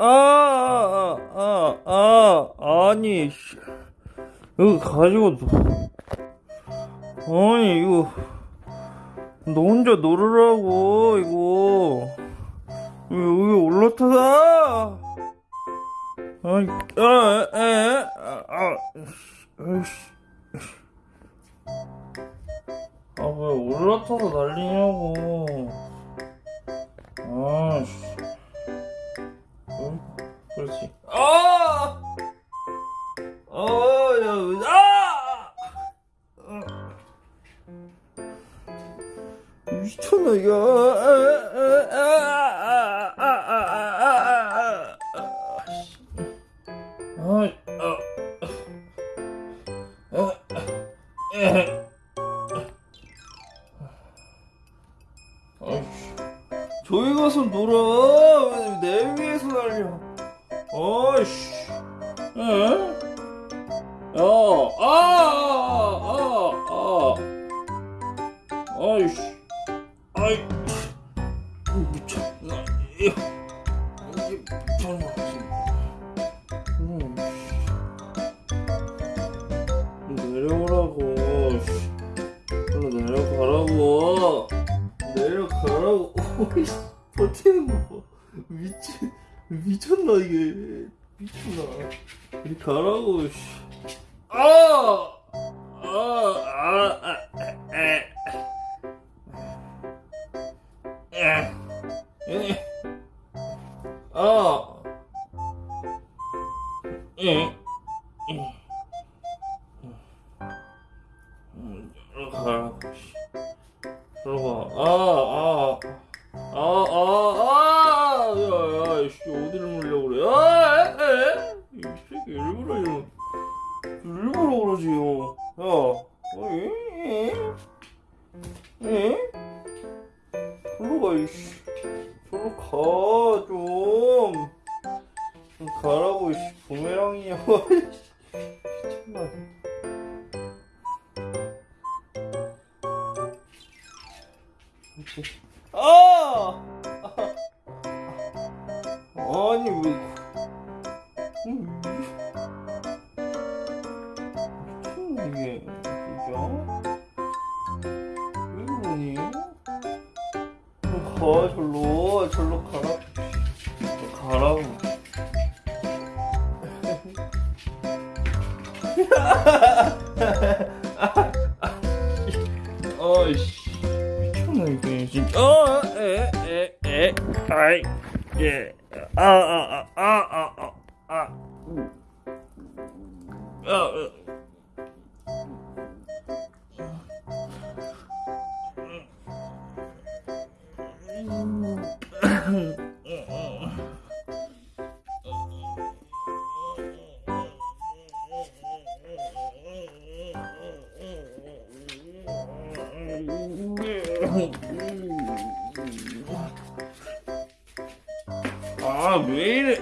아, 아, 아, 아, 아, 아니, 씨. 이거 가지고, 노- 아니, 이거, 너 혼자 놀으라고, 이거. 왜 여기 올라타다? 아니, 아, 에, 아, 아, 아이씨. 아, 왜 올라타서 난리냐고. 아, 씨. 아! 어! 어 아! 미쳤나 이거 아, 아, 아, 저기 가서 놀아 내 위에서 날려 아이씨. 에? 어, 아, 아, 아, 아. 아이씨. 아이. 미쳤나. 미쳤나, 이게. 미쳤나. 이리 가라고, 씨. 아! 아, 아, 아, 에. 에. 에. 아. 에. 음, 씨. 들어가. 아, 아. 아, 절로 가, 이씨. 절로 가, 좀. 좀 가라고, 이씨. 부메랑이야. 미쳤나. 아! 아니 왜 아이씨 미쳤나 이게 진짜 어, 에, 에, 에, 아이, 예, 아, 아, 아, 아, 아, 아, 아, 음. 아, 어. 아, 왜 이래?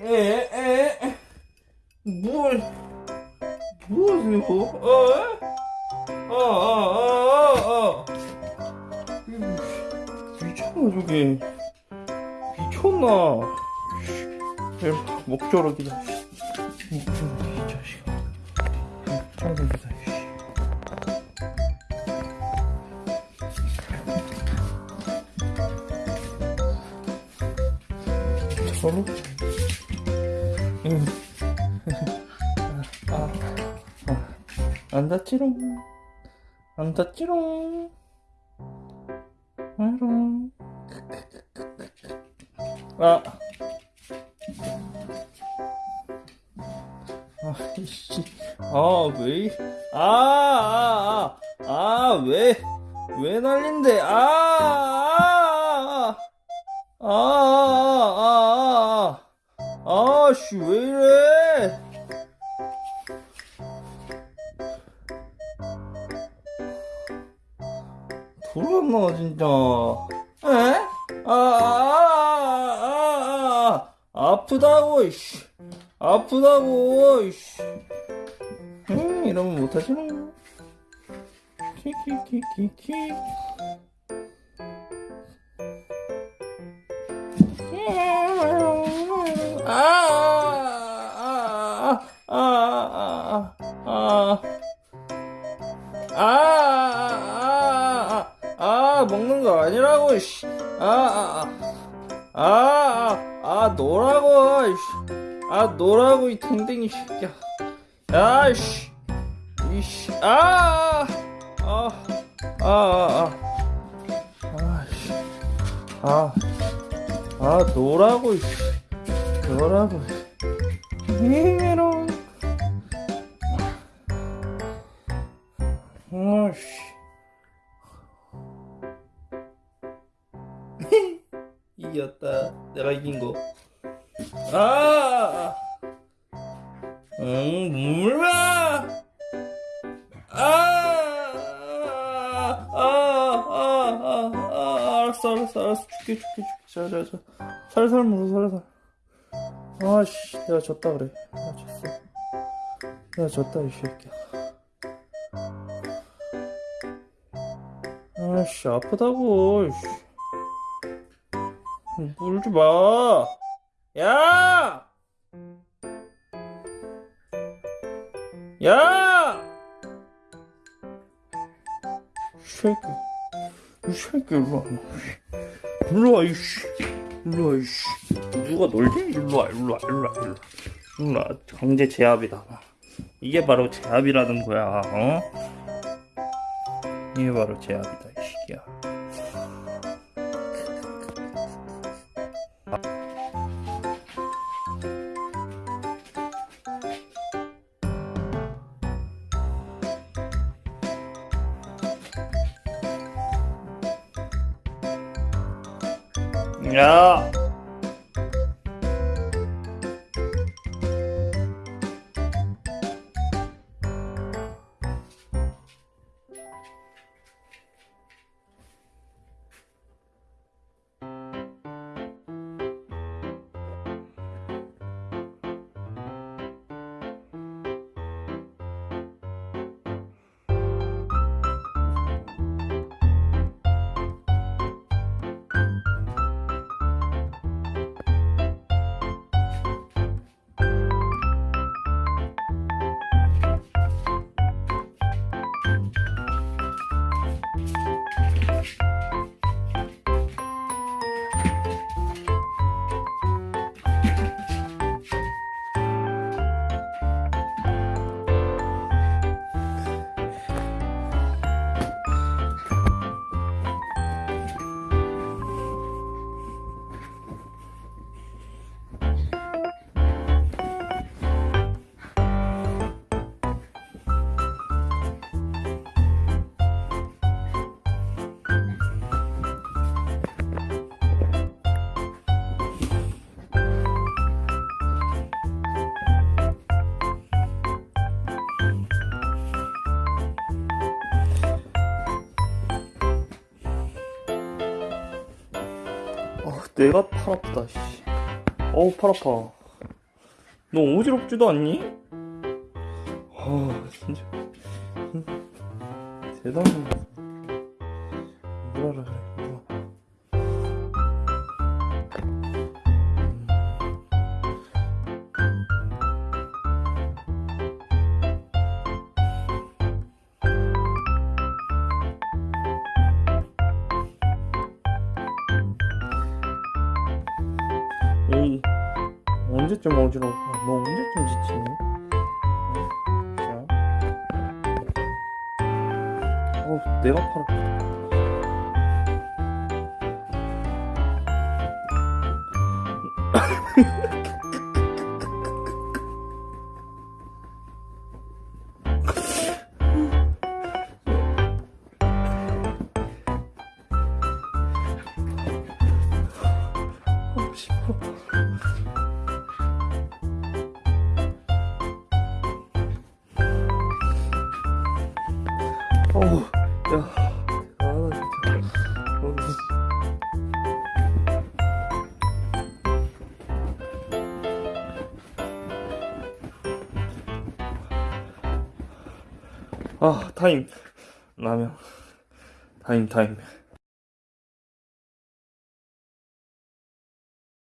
에, 에, 에. 뭘, 뭐 하세요? 어? 목조락이다. 목조락이, 이 자식아. 목조락이다, 씨. 저로? 응. 아, 아, 안 다치롱. 안 다치롱. 아롱. 아. 아. 아, 왜, 아, 아, 아, 아, 왜, 왜 난린데, 아, 아, 아, 아, 아, 아, 아, 씨, 왜 이래? 너 진짜 에? 아, 아, 아, 아, 아프다고 이씨 아프다고 이씨 음, 이러면 못하시는 키키키키키 아, 아아아아아아아 아, 아, 아, 아, 먹는 거 아니라고, 이씨. 아, 아, 아, 아, 아, 노라고, 이씨. 아, 노라고, 이 댕댕이 새끼야. 야, 이씨. 이씨. 아, 아, 아, 아, 아, 아, 이씨. 아, 아, 노라고. 메롱. 어씨. 이겼다. 내가 이긴 거. 아! 응, 물마! 아! 아! 아! 아! 아! 알았어, 알았어, 알았어. 줄게, 줄게, 줄게. 자, 자, 자. 살살 물어, 살살. 아씨, 내가 졌다 그래. 내가 졌어. 내가 졌다, 이 새끼야. 아씨 아프다고 씨. 물지 마. 야! 야! 이 새끼. 이 새끼 일로 와. 일로 와 이씨. 일로 와 이씨. 누가 놀지? 일로 와 일로 와 일로 와 일로 와. 일로 와. 강제 제압이다. 이게 바로 제압이라는 거야. 어? 이게 바로 제압이다 이 새끼야 야 내가 팔 아프다, 씨. 어우, 팔 아파. 너 어지럽지도 않니? 아, 진짜. 응. 대단해. 언제쯤 어지러울까? 너 언제쯤 지치니? 자. 어, 내가 팔 아프 아 타임. 라면. 타임 타임